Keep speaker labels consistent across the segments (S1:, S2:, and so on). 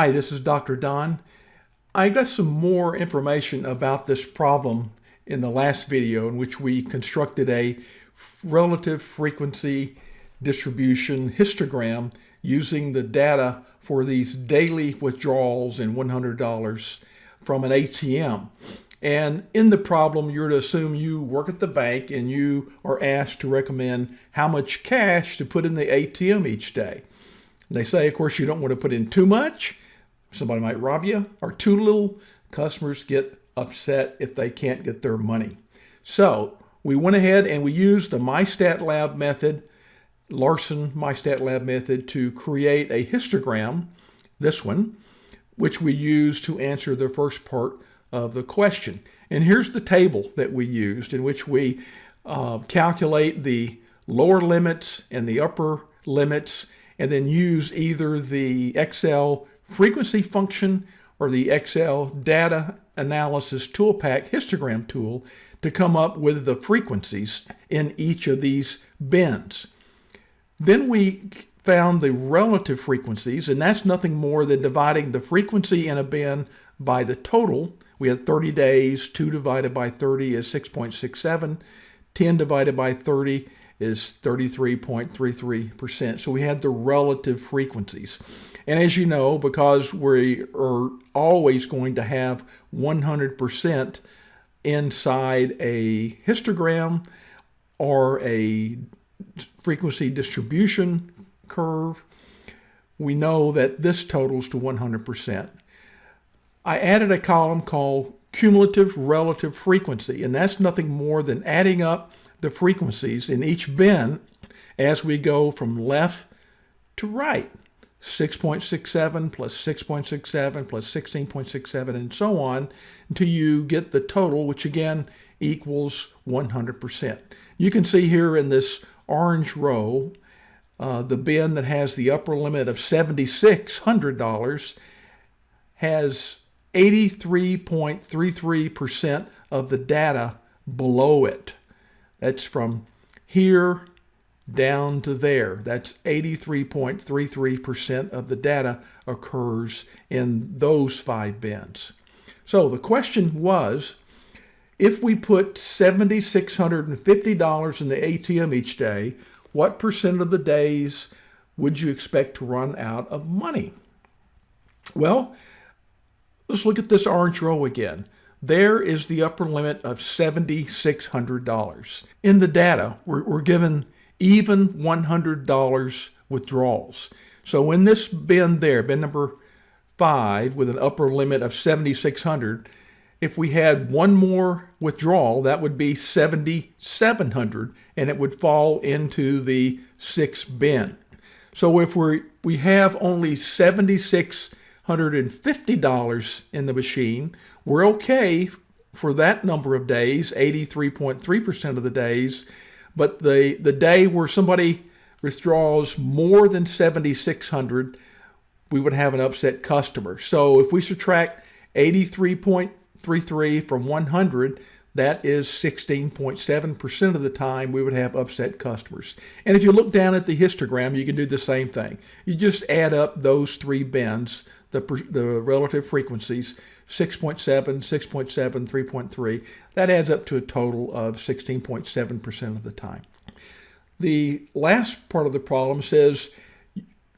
S1: Hi, this is Dr. Don. I got some more information about this problem in the last video in which we constructed a relative frequency distribution histogram using the data for these daily withdrawals in $100 from an ATM. And in the problem, you're to assume you work at the bank and you are asked to recommend how much cash to put in the ATM each day. They say, of course, you don't want to put in too much somebody might rob you, or little, customers get upset if they can't get their money. So we went ahead and we used the MyStatLab method, Larson MyStatLab method to create a histogram, this one, which we use to answer the first part of the question. And here's the table that we used in which we uh, calculate the lower limits and the upper limits and then use either the Excel frequency function or the Excel data analysis toolpack histogram tool to come up with the frequencies in each of these bins. Then we found the relative frequencies, and that's nothing more than dividing the frequency in a bin by the total. We had 30 days, 2 divided by 30 is 6.67, 10 divided by 30 is 33.33%. So we had the relative frequencies. And as you know, because we are always going to have 100% inside a histogram or a frequency distribution curve, we know that this totals to 100%. I added a column called cumulative relative frequency, and that's nothing more than adding up the frequencies in each bin as we go from left to right. 6.67 plus 6.67 plus 16.67 and so on until you get the total, which again equals 100%. You can see here in this orange row, uh, the bin that has the upper limit of $7,600 has 83.33% of the data below it. That's from here down to there. That's 83.33% of the data occurs in those five bins. So the question was, if we put $7,650 in the ATM each day, what percent of the days would you expect to run out of money? Well, let's look at this orange row again. There is the upper limit of $7,600. In the data, we're, we're given even $100 withdrawals. So in this bin there, bin number five with an upper limit of 7,600, if we had one more withdrawal, that would be 7,700 and it would fall into the six bin. So if we we have only $7,650 in the machine, we're okay for that number of days, 83.3% of the days, but the, the day where somebody withdraws more than 7,600, we would have an upset customer. So if we subtract 83.33 from 100, that is 16.7% of the time we would have upset customers. And if you look down at the histogram, you can do the same thing. You just add up those three bins, the, the relative frequencies, 6.7, 6.7, 3.3. That adds up to a total of 16.7% of the time. The last part of the problem says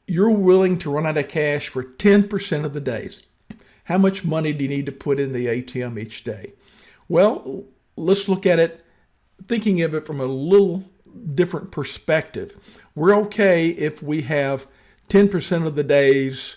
S1: you're willing to run out of cash for 10% of the days. How much money do you need to put in the ATM each day? Well, let's look at it thinking of it from a little different perspective. We're okay if we have 10% of the days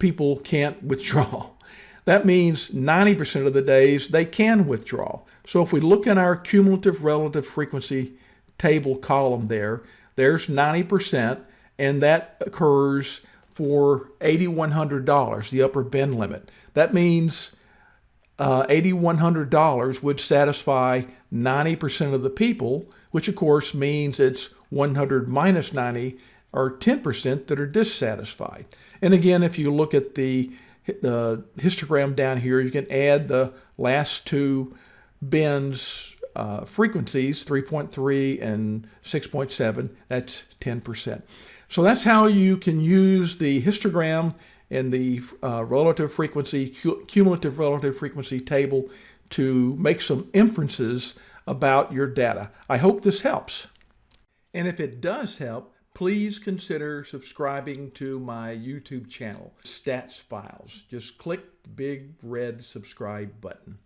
S1: people can't withdraw. That means 90% of the days they can withdraw. So if we look in our cumulative relative frequency table column there, there's 90%, and that occurs for $8,100, the upper bin limit. That means uh, $8,100 would satisfy 90% of the people, which of course means it's 100 minus 90 or 10% that are dissatisfied. And again, if you look at the the histogram down here, you can add the last two bins uh, frequencies, 3.3 and 6.7, that's 10%. So that's how you can use the histogram and the uh, relative frequency, cumulative relative frequency table to make some inferences about your data. I hope this helps. And if it does help, please consider subscribing to my YouTube channel, Stats Files. Just click the big red subscribe button.